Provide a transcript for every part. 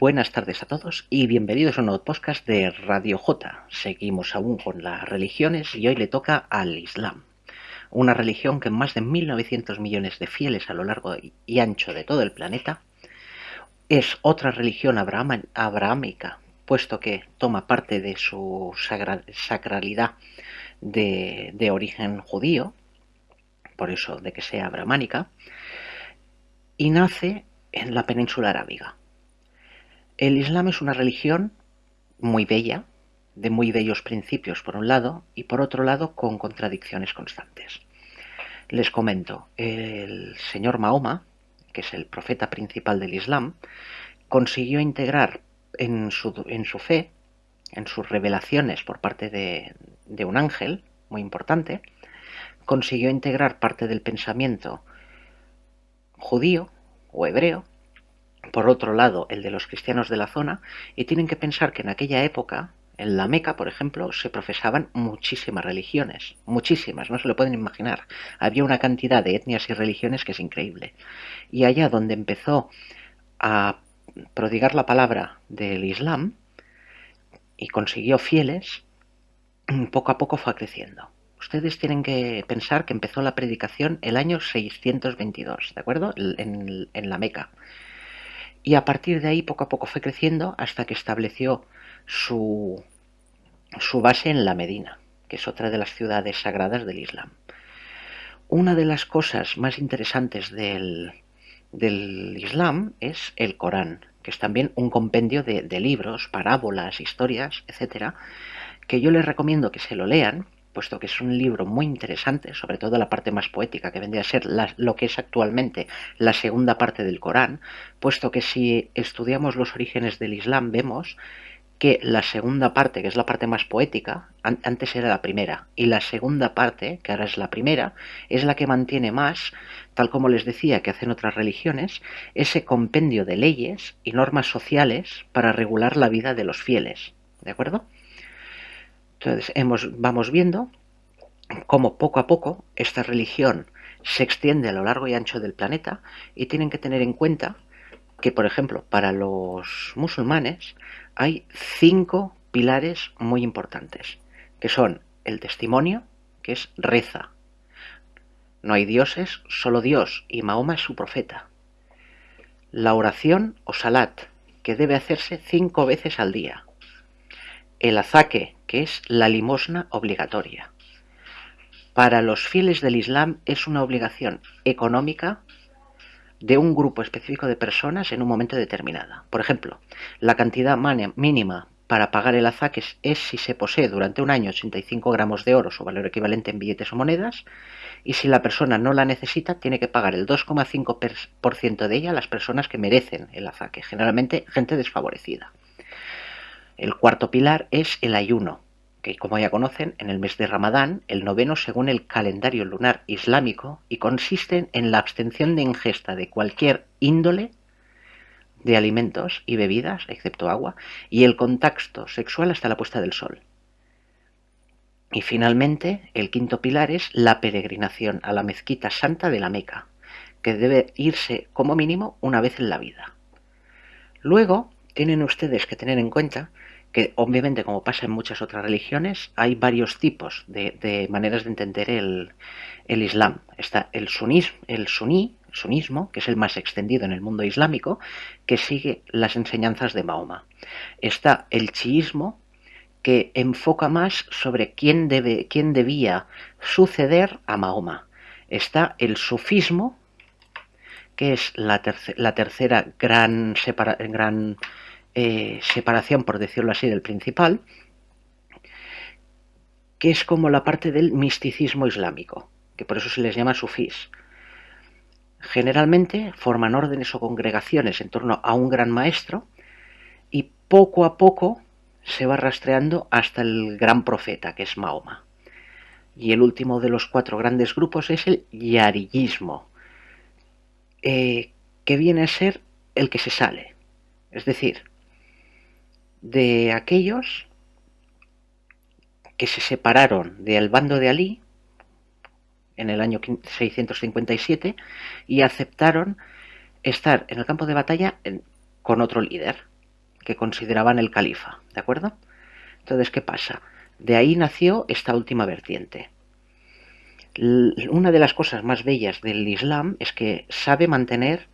Buenas tardes a todos y bienvenidos a un nuevo podcast de Radio J. Seguimos aún con las religiones y hoy le toca al Islam. Una religión que más de 1.900 millones de fieles a lo largo y ancho de todo el planeta es otra religión abrahámica, puesto que toma parte de su sacralidad de, de origen judío, por eso de que sea abrahámica, y nace en la península arábiga el Islam es una religión muy bella, de muy bellos principios por un lado, y por otro lado con contradicciones constantes. Les comento, el señor Mahoma, que es el profeta principal del Islam, consiguió integrar en su, fe, en sus revelaciones por parte de, de un ángel, muy importante, consiguió integrar parte del pensamiento judío o hebreo por otro lado el de los cristianos de la zona, y tienen que pensar que en aquella época, en la Meca, por ejemplo, se profesaban muchísimas religiones, muchísimas, no se lo pueden imaginar. Había una cantidad de etnias y religiones que es increíble. Y allá donde empezó a prodigar la palabra del Islam y consiguió fieles, poco a poco fue creciendo. Ustedes tienen que pensar que empezó la predicación el año 622, ¿de acuerdo? En, en la Meca y a partir de ahí poco a poco fue creciendo hasta que estableció su, su base en la Medina, que es otra de las ciudades sagradas del Islam. Una de las cosas más interesantes del, del Islam es el Corán, que es también un compendio de, de libros, parábolas, historias, etcétera, que yo les recomiendo que se lo lean puesto que es un libro muy interesante, sobre todo la parte más poética, que vendría a ser lo que es actualmente la segunda parte del Corán, puesto que si estudiamos los orígenes del Islam vemos que la segunda parte, que es la parte más poética, antes era la primera, y la segunda parte, que ahora es la primera, es la que mantiene más, tal como les decía que hacen otras religiones, ese compendio de leyes y normas sociales para regular la vida de los fieles. ¿De acuerdo? Entonces hemos, vamos viendo cómo poco a poco esta religión se extiende a lo largo y ancho del planeta y tienen que tener en cuenta que, por ejemplo, para los musulmanes hay cinco pilares muy importantes, que son el testimonio, que es reza. No hay dioses, solo Dios, y Mahoma es su profeta. La oración o salat, que debe hacerse cinco veces al día. El azaque, que es la limosna obligatoria. Para los fieles del Islam es una obligación económica de un grupo específico de personas en un momento determinado. Por ejemplo, la cantidad mínima para pagar el azaque es si se posee durante un año 85 gramos de oro, su valor equivalente en billetes o monedas, y si la persona no la necesita, tiene que pagar el 2,5% de ella a las personas que merecen el azaque, generalmente gente desfavorecida. El cuarto pilar es el ayuno, que como ya conocen, en el mes de Ramadán, el noveno según el calendario lunar islámico, y consiste en la abstención de ingesta de cualquier índole de alimentos y bebidas, excepto agua, y el contacto sexual hasta la puesta del sol. Y finalmente, el quinto pilar es la peregrinación a la mezquita santa de la Meca, que debe irse como mínimo una vez en la vida. Luego, tienen ustedes que tener en cuenta que obviamente como pasa en muchas otras religiones hay varios tipos de, maneras de entender el, Islam. Está el, sunismo, el suní, sunismo, que es el más extendido en el mundo islámico, que sigue las enseñanzas de Mahoma. Está el chiismo, que enfoca más sobre quién, debe, quién debía suceder a Mahoma. Está el sufismo, que es la, la tercera gran, gran eh, separación, por decirlo así, del principal, que es como la parte del misticismo islámico, que por eso se les llama sufís. Generalmente forman órdenes o congregaciones en torno a un gran maestro y poco a poco se va rastreando hasta el gran profeta, que es Mahoma. Y el último de los cuatro grandes grupos es el yarillismo, eh, que viene a ser el que se sale. Es decir, de aquellos que se separaron del bando de Alí en el año 657 y aceptaron estar en el campo de batalla con otro líder. que consideraban el califa, ¿de acuerdo? Entonces, ¿qué pasa? De ahí nació esta última vertiente. Una de las cosas más bellas del Islam es que sabe mantener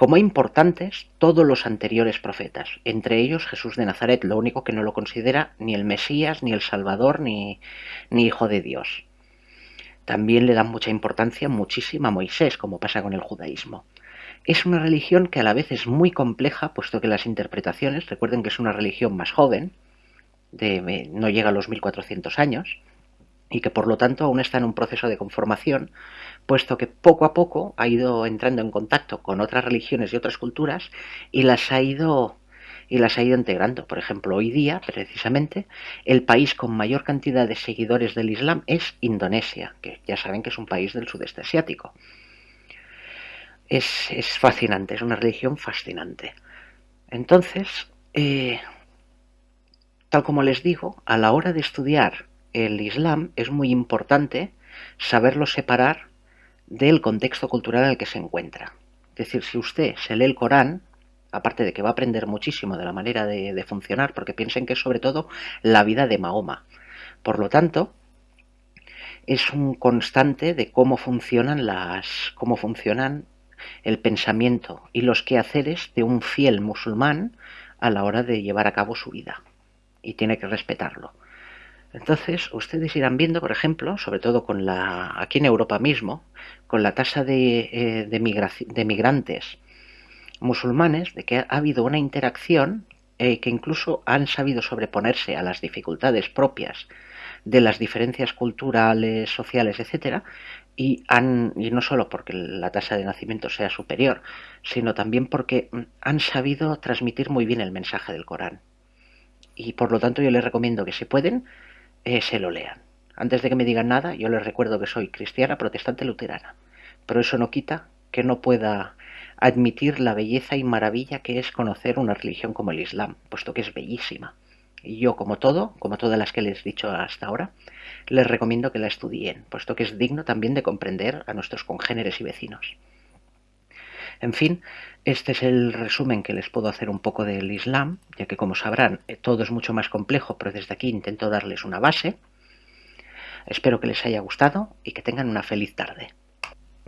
como importantes todos los anteriores profetas, entre ellos Jesús de Nazaret, lo único que no lo considera ni el Mesías, ni el Salvador, ni, ni Hijo de Dios. También le dan mucha importancia, muchísima a Moisés, como pasa con el judaísmo. Es una religión que a la vez es muy compleja, puesto que las interpretaciones, recuerden que es una religión más joven, de, no llega a los 1400 años, y que por lo tanto aún está en un proceso de conformación, puesto que poco a poco ha ido entrando en contacto con otras religiones y otras culturas y las ha ido y las ha ido integrando. Por ejemplo, hoy día, precisamente, el país con mayor cantidad de seguidores del Islam es Indonesia, que ya saben que es un país del sudeste asiático. Es, es fascinante, es una religión fascinante. Entonces, eh, tal como les digo, a la hora de estudiar el Islam es muy importante saberlo separar del contexto cultural en el que se encuentra. Es decir, si usted se lee el Corán, aparte de que va a aprender muchísimo de la manera de, funcionar, porque piensen que es sobre todo la vida de Mahoma. Por lo tanto, es un constante de cómo funcionan las. cómo funcionan el pensamiento y los quehaceres de un fiel musulmán a la hora de llevar a cabo su vida. Y tiene que respetarlo. Entonces, ustedes irán viendo, por ejemplo, sobre todo con la, aquí en Europa mismo, con la tasa de, eh, de, migrantes musulmanes, de que ha habido una interacción eh, que incluso han sabido sobreponerse a las dificultades propias de las diferencias culturales, sociales, etcétera, y, han, y no solo porque la tasa de nacimiento sea superior, sino también porque han sabido transmitir muy bien el mensaje del Corán. Y por lo tanto yo les recomiendo que si pueden, se lo lean. Antes de que me digan nada, yo les recuerdo que soy cristiana, protestante, luterana. Pero eso no quita que no pueda admitir la belleza y maravilla que es conocer una religión como el Islam, puesto que es bellísima. Y yo, como todo, como todas las que les he dicho hasta ahora, les recomiendo que la estudien, puesto que es digno también de comprender a nuestros congéneres y vecinos. En fin, este es el resumen que les puedo hacer un poco del Islam, ya que como sabrán eh, todo es mucho más complejo, pero desde aquí intento darles una base. Espero que les haya gustado y que tengan una feliz tarde.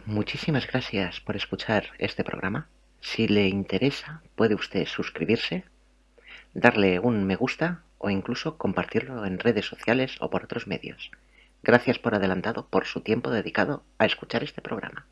Muchísimas gracias por escuchar este programa. Si le interesa, puede usted suscribirse, darle un me gusta o incluso compartirlo en redes sociales o por otros medios. Gracias por adelantado por su tiempo dedicado a escuchar este programa.